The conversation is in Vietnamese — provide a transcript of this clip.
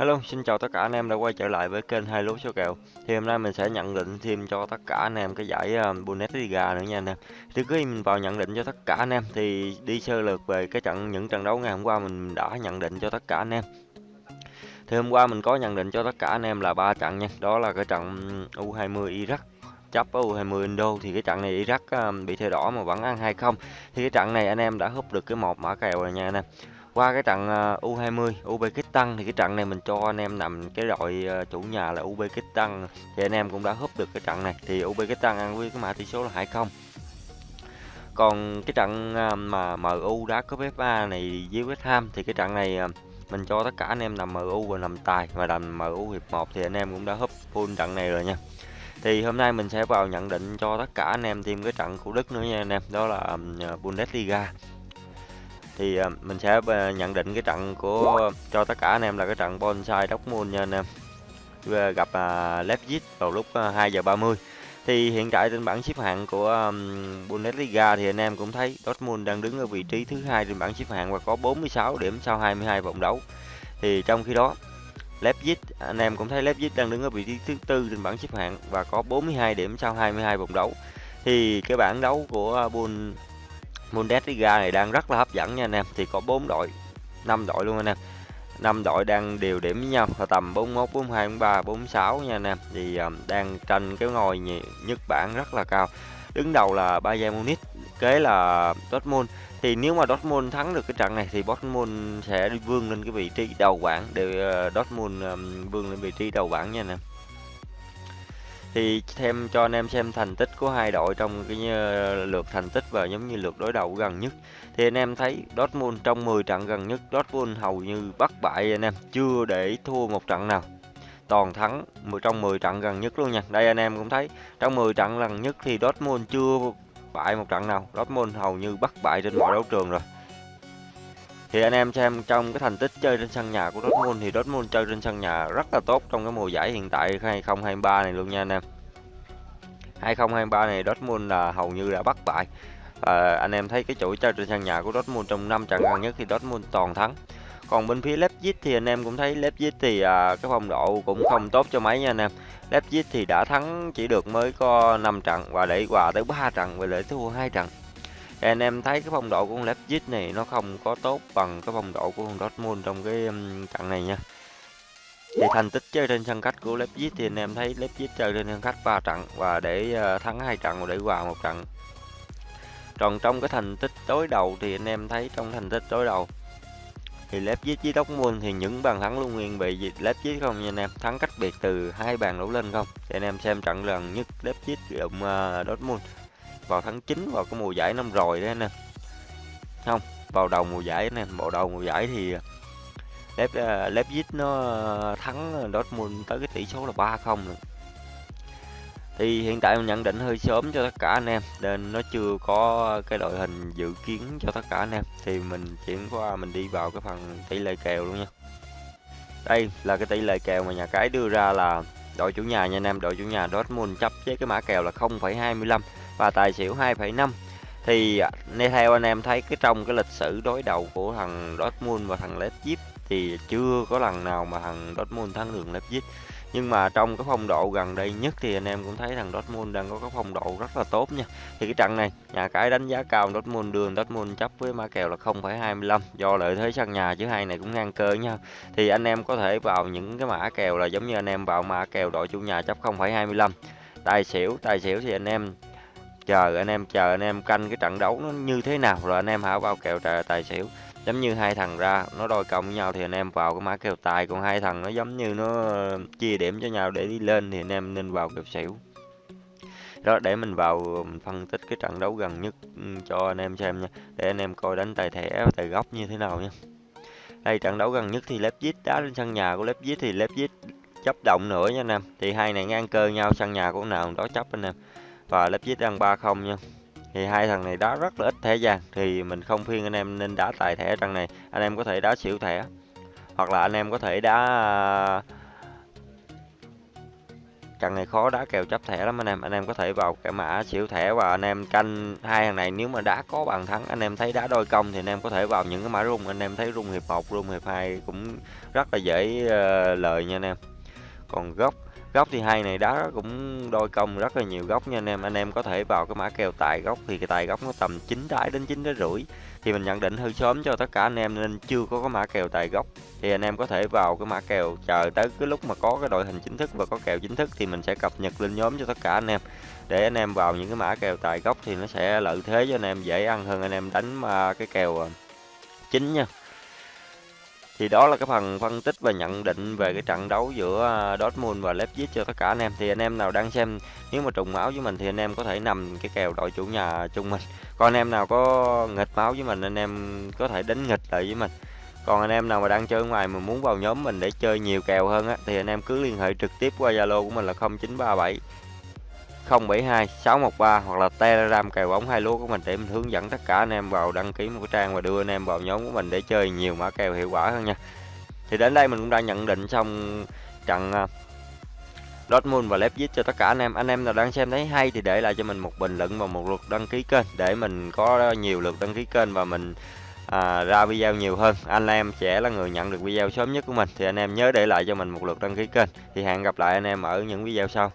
Hello, xin chào tất cả anh em đã quay trở lại với kênh hai lúa số kèo. Thì hôm nay mình sẽ nhận định thêm cho tất cả anh em cái giải ờ, Bundesliga nữa nha anh em. Trước khi mình vào nhận định cho tất cả anh em thì đi sơ lược về cái trận những trận đấu ngày hôm qua mình đã nhận định cho tất cả anh em. Thì hôm qua mình có nhận định cho tất cả anh em là ba trận nha. Đó là cái trận ừ, U20 Iraq chấp U20 Indo thì cái trận này Iraq ờ, bị thẻ đỏ mà vẫn ăn 2-0. Thì cái trận này anh em đã húp được cái một mã kèo rồi nha anh em qua cái trận ờ, U20 Uzbekistan thì cái trận này mình cho anh em nằm cái đội ờ, chủ nhà là Uzbekistan thì anh em cũng đã húp được cái trận này. Thì Uzbekistan ăn với cái mã tỷ số là 2-0 còn cái trận ờ, mà MU đá cúp FA này với West Ham thì cái trận này mình cho tất cả anh em nằm MU và nằm tài và nằm MU hiệp 1 thì anh em cũng đã húp full trận này rồi nha. Thì hôm nay mình sẽ vào nhận định cho tất cả anh em thêm cái trận của Đức nữa nha anh em. Đó là Bundesliga thì uh, mình sẽ uh, nhận định cái trận của cho tất cả anh em là cái trận bonsai Dortmund nha anh em. Uh, gặp uh, Leipzig vào lúc ờ, uh, 2 giờ 30 thì hiện tại trên bảng xếp hạng của Bundesliga thì anh em cũng thấy Dortmund đang đứng ở vị trí thứ hai trên bảng xếp hạng và có 46 điểm sau 22 vòng đấu. Thì trong khi đó Leipzig anh em cũng thấy Leipzig đang đứng ở vị trí thứ tư trên bảng xếp hạng và có 42 điểm sau 22 vòng đấu. Thì cái bảng đấu của Bundesliga này đang rất là hấp dẫn nha anh em. Thì có 4 đội 5 đội luôn anh em. 5 đội đang đều điểm với nhau. Là tầm 41 42 43 46 nha anh em. Thì um, đang tranh cái ngôi nhất bảng rất là cao. Đứng đầu là Bayern Munich kế là Dortmund. Thì nếu mà Dortmund thắng được cái trận này thì Dortmund sẽ đi vươn lên cái vị trí đầu bảng để uh, Dortmund um, vươn lên vị trí đầu bảng nha anh em thì thêm cho anh em xem thành tích của hai đội trong cái ờ, lượt thành tích và giống như lượt đối đầu gần nhất. Thì anh em thấy Dortmund trong 10 trận gần nhất, Dortmund hầu như bất bại anh em, chưa để thua một trận nào. Toàn thắng trong 10 trận gần nhất luôn nha. Đây anh em cũng thấy, trong 10 trận gần nhất thì Dortmund chưa bại một trận nào. Dortmund hầu như bất bại trên mọi đấu trường rồi thì anh em xem trong cái thành tích chơi trên sân nhà của Dortmund thì Dortmund chơi trên sân nhà rất là tốt trong cái mùa giải hiện tại 2023 này luôn nha anh em. 2023 này Dortmund là hầu như đã bắt bại. À, anh em thấy cái chuỗi chơi trên sân nhà của Dortmund trong năm trận gần nhất thì Dortmund toàn thắng. Còn bên phía Leipzig thì anh em cũng thấy Leipzig thì à, cái phong độ cũng không tốt cho mấy nha anh em. Leipzig thì đã thắng chỉ được mới có 5 trận và để quà tới 3 trận và để thua hai trận anh em thấy cái phong độ của con Leipzig này nó không có tốt bằng cái phong độ của con Dortmund trong cái trận này nha. Thì thành tích chơi trên sân khách của Leipzig thì anh em thấy Leipzig chơi trên sân khách 3 trận và để ờ, thắng hai trận và để hòa một trận. Còn trong cái thành tích đối đầu thì anh em thấy trong thành tích đối đầu thì Leipzig với Dortmund thì những bàn thắng luôn nguyên bị Leipzig không nha anh em? Thắng cách biệt từ hai bàn đổ lên không? Thì anh em xem trận lần nhất Leipzig đụng uh, ờ, Dortmund vào tháng 9 vào cái mùa giải năm rồi đấy anh em không vào đầu mùa giải anh em bộ đầu mùa giải thì à, lép lép Leipzig nó à, thắng Dortmund tới cái tỷ số là 3-0. Thì hiện tại mình nhận định hơi sớm cho tất cả anh em nên nó chưa có cái đội hình dự kiến cho tất cả anh em thì mình chuyển qua mình đi vào cái phần tỷ lệ kèo luôn nha. Đây là cái tỷ lệ kèo mà nhà cái đưa ra là đội chủ nhà nha anh em, đội chủ nhà Dortmund chấp với cái mã kèo là 0,25 và tài xỉu 2,5 thì theo anh em thấy cái trong cái lịch sử đối đầu của thằng Dortmund và thằng Leipzig thì chưa có lần nào mà thằng Dortmund thắng được Leipzig. Nhưng mà trong cái phong độ gần đây nhất thì anh em cũng thấy thằng Dortmund đang có cái phong độ rất là tốt nha. Thì cái trận này nhà cái đánh giá cao Dortmund đường Dortmund chấp với ma kèo là 0,25 do lợi thế sân nhà chứ hai này cũng ngang cơ nhau thì anh em có thể vào những cái mã kèo là giống như anh em vào mã kèo đội chủ nhà chấp 0,25 tài xỉu tài xỉu thì anh em chờ anh em, chờ anh em canh cái trận đấu nó như thế nào rồi anh em hãy vào kèo tài xỉu. Giống như hai thằng ra, nó đôi công với nhau thì anh em vào cái mã kèo tài. Còn hai thằng nó giống như nó ờ, chia điểm cho nhau để đi lên thì anh em nên vào kèo xỉu. Đó, để mình vào, mình phân tích cái trận đấu gần nhất ừ, cho anh em xem nha. Để anh em coi đánh tài thẻ tài góc như thế nào nha. Đây, trận đấu gần nhất thì Leipzig đá lên sân nhà của Leipzig thì Leipzig chấp động nữa nha anh em. Thì hai này ngang cơ nhau, sân nhà của nào đó chấp anh em và lớp đang 3-0 nha. Thì hai thằng này đá rất là ít thẻ vàng thì mình không khuyên anh em nên đá tài thẻ trận này. Anh em có thể đá xỉu thẻ hoặc là anh em có thể đá trận này khó đá kèo chấp thẻ lắm anh em. Anh em có thể vào cái mã xỉu thẻ và anh em canh hai thằng này. Nếu mà đá có bàn thắng anh em thấy đá đôi công thì anh em có thể vào những cái mã rung. Anh em thấy rung hiệp 1 rung hiệp 2 cũng rất là dễ uh, lời nha anh em. Còn góc góc thì hai này, đá cũng đôi công rất là nhiều góc nha anh em. Anh em có thể vào cái mã kèo tài góc thì cái tài góc nó tầm 9 trái đến 9 trái rưỡi. Thì mình nhận định hơi sớm cho tất cả anh em nên chưa có cái mã kèo tài góc. Thì anh em có thể vào cái mã kèo, chờ tới cái lúc mà có cái đội hình chính thức và có kèo chính thức thì mình sẽ cập nhật lên nhóm cho tất cả anh em. Để anh em vào những cái mã kèo tài góc thì nó sẽ lợi thế cho anh em, dễ ăn hơn anh em đánh mà cái kèo à, chính nha thì đó là cái phần phân tích và nhận định về cái trận đấu giữa à, Dortmund và Leipzig cho tất cả anh em. Thì anh em nào đang xem, nếu mà trùng máu với mình thì anh em có thể nằm cái kèo đội chủ nhà chung mình. Còn anh em nào có nghịch máu với mình, anh em có thể đánh nghịch lại với mình. Còn anh em nào mà đang chơi ngoài mà muốn vào nhóm mình để chơi nhiều kèo hơn á, thì anh em cứ liên hệ trực tiếp qua Zalo của mình là 0937 072 613 hoặc là Telegram kèo bóng hai lúa của mình để mình hướng dẫn tất cả anh em vào đăng ký một cái trang và đưa anh em vào nhóm của mình để chơi nhiều mã kèo hiệu quả hơn nha. Thì đến đây mình cũng đã nhận định xong trận à, Dortmund và Leipzig cho tất cả anh em. Anh em nào đang xem thấy hay thì để lại cho mình một bình luận và một lượt đăng ký kênh để mình có nhiều lượt đăng ký kênh và mình à, ra video nhiều hơn. Anh em sẽ là người nhận được video sớm nhất của mình thì anh em nhớ để lại cho mình một lượt đăng ký kênh. Thì hẹn gặp lại anh em ở những video sau.